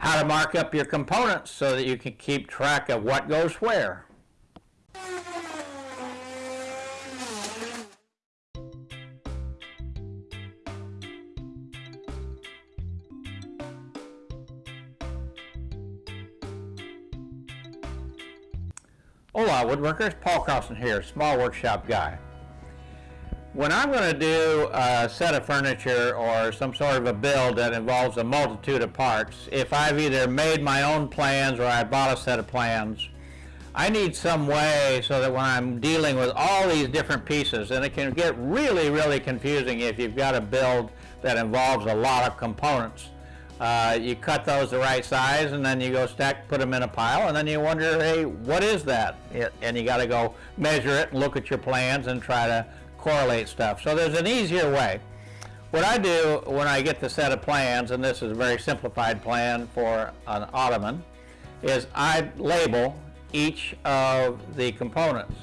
how to mark up your components so that you can keep track of what goes where. Hola woodworkers, Paul Carlson here, small workshop guy. When I'm going to do a set of furniture or some sort of a build that involves a multitude of parts, if I've either made my own plans or I bought a set of plans, I need some way so that when I'm dealing with all these different pieces, and it can get really, really confusing if you've got a build that involves a lot of components. Uh, you cut those the right size and then you go stack, put them in a pile, and then you wonder, hey, what is that? And you got to go measure it and look at your plans and try to correlate stuff. So there's an easier way. What I do when I get the set of plans, and this is a very simplified plan for an ottoman, is I label each of the components.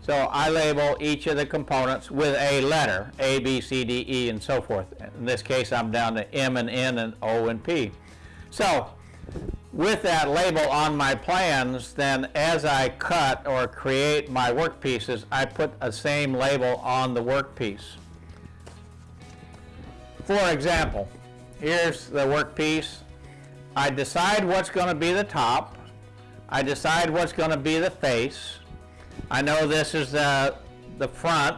So I label each of the components with a letter, A, B, C, D, E, and so forth. In this case, I'm down to M and N and O and P. So with that label on my plans, then as I cut or create my workpieces, I put a same label on the workpiece. For example, here's the workpiece. I decide what's going to be the top. I decide what's going to be the face. I know this is the, the front,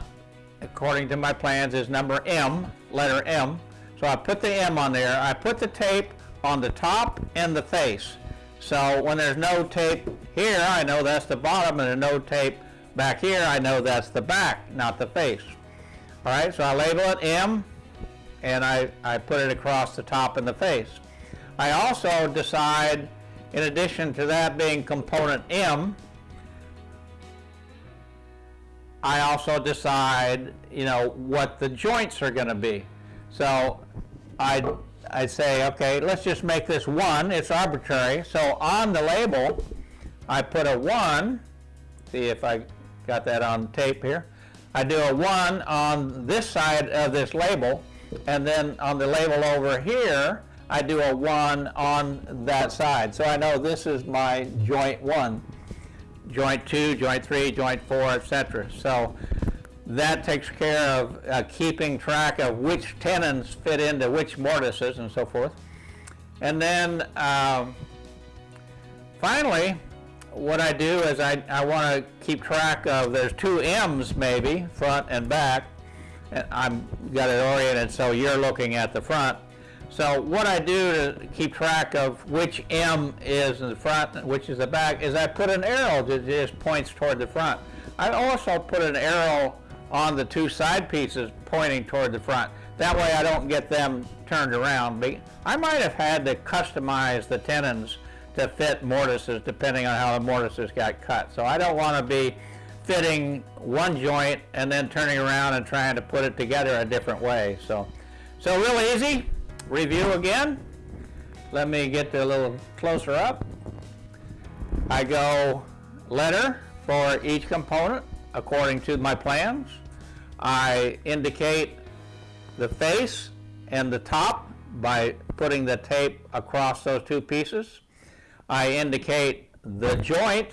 according to my plans, is number M, letter M. So I put the M on there. I put the tape on the top and the face. So when there's no tape here, I know that's the bottom, and no tape back here, I know that's the back, not the face. All right, so I label it M, and I, I put it across the top and the face. I also decide, in addition to that being component M, I also decide, you know, what the joints are going to be. So I I say, okay, let's just make this one. It's arbitrary. So on the label, I put a one. See if I got that on tape here. I do a one on this side of this label, and then on the label over here, I do a one on that side. So I know this is my joint one, joint two, joint three, joint four, etc. So that takes care of uh, keeping track of which tenons fit into which mortises and so forth. And then um, finally, what I do is I, I want to keep track of, there's two M's maybe, front and back. And I've got it oriented so you're looking at the front. So what I do to keep track of which M is in the front and which is the back is I put an arrow that just points toward the front. I also put an arrow on the two side pieces pointing toward the front. That way I don't get them turned around. I might have had to customize the tenons to fit mortises depending on how the mortises got cut. So I don't want to be fitting one joint and then turning around and trying to put it together a different way. So, so real easy. Review again. Let me get a little closer up. I go letter for each component according to my plans. I indicate the face and the top by putting the tape across those two pieces. I indicate the joint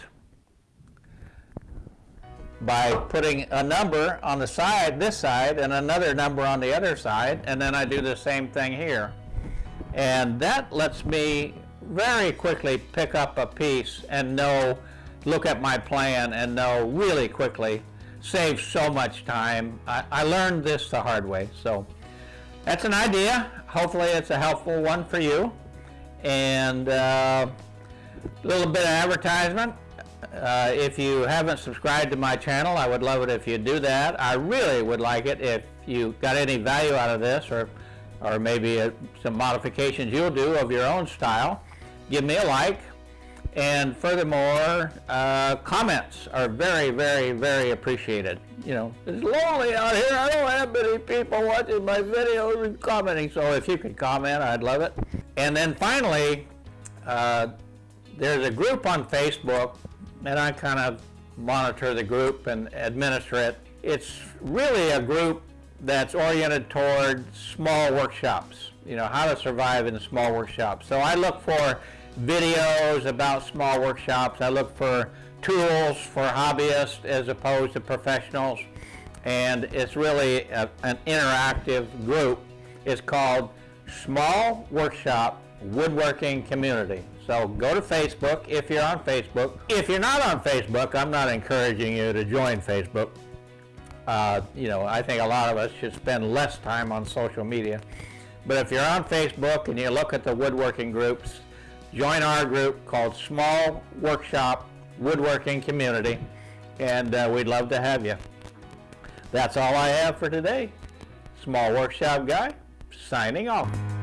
by putting a number on the side, this side, and another number on the other side, and then I do the same thing here. And that lets me very quickly pick up a piece and know look at my plan and know really quickly. Saves so much time. I, I learned this the hard way. So that's an idea. Hopefully it's a helpful one for you. And uh, a little bit of advertisement. Uh, if you haven't subscribed to my channel, I would love it if you do that. I really would like it if you got any value out of this or, or maybe a, uh, some modifications you'll do of your own style. Give me a like, and furthermore, uh, comments are very, very, very appreciated. You know, it's lonely out here. I don't have many people watching my videos and commenting. So if you could comment, I'd love it. And then finally, uh, there's a group on Facebook, and I kind of monitor the group and administer it. It's really a group that's oriented toward small workshops, you know, how to survive in small workshops. So I look for videos about small workshops. I look for tools for hobbyists as opposed to professionals. And it's really a, an interactive group. It's called Small Workshop Woodworking Community. So go to Facebook if you're on Facebook. If you're not on Facebook, I'm not encouraging you to join Facebook. Uh, you know, I think a lot of us should spend less time on social media. But if you're on Facebook and you look at the woodworking groups, join our group called Small Workshop Woodworking Community, and uh, we'd love to have you. That's all I have for today. Small Workshop Guy, signing off.